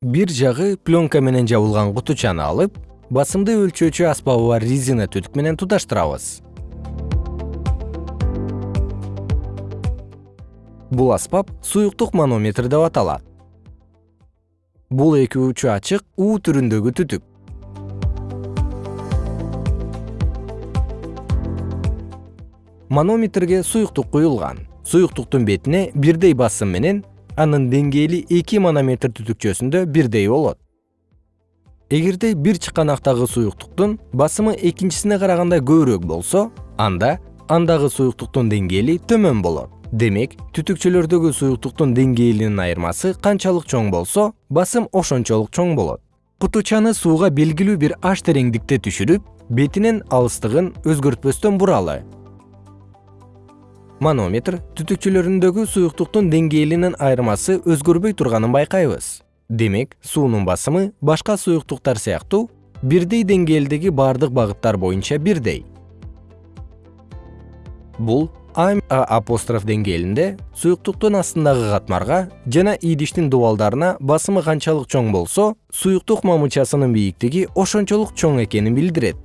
бир жагы пленка менен жабылган кутучаны алып басымды өлчөөчү аспабы бар резина түтүк менен туташтырабыз бул аспап суюктук манометр деп аталат. Бул эки учу ачык у түрүндөгү түтүк. Манометрге суюктук куюлган. Суюктуктун бетине бирдей басым менен анын деңгээли эки манометр түтүкчөсүндө бирдей болот. Эгерде бир чыканактагы суюктуктун басымы экинчисине караганда көбүрөөк болсо анда андагы суюктуктун деңгээли төмөн болот. Демек түтүкчөлөрдөгү суюктуктун деңгээлинин айырмасы канчалык чоң болсо басым ошончолук чоң болот. Кутучаны сууга белгилүү бир аш тереңдикте түшүрүп бетинин алыстыгын өзгөртпөстөн буралы манометр түтүкчөлөрүндөгү суюктуктун деңгээлинин айырмасы өзгөрбөй турганын байкайбыз. Демек суунун басымы башка суюктуктар сыяктуу бирдей деңгээлдеги бардык багыттар боюнча бирдей. Бул а апостроф деңгээлинде суюктуктун астындагы катмарга жана идиштин дубалдарына басымы канчалык чоң болсо суюктук мамычасынын бийиктиги ошончолук чоң экенин билдирет